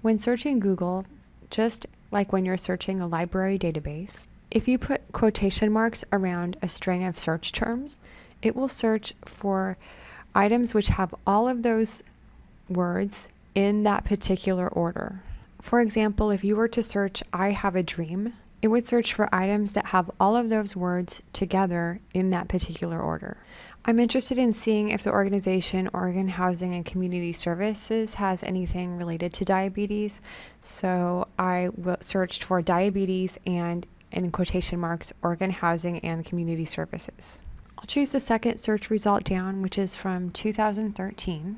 When searching Google, just like when you're searching a library database, if you put quotation marks around a string of search terms, it will search for items which have all of those words in that particular order. For example, if you were to search I have a dream, it would search for items that have all of those words together in that particular order. I'm interested in seeing if the organization Oregon Housing and Community Services has anything related to diabetes. So I searched for diabetes and in quotation marks Oregon Housing and Community Services. I'll choose the second search result down, which is from 2013.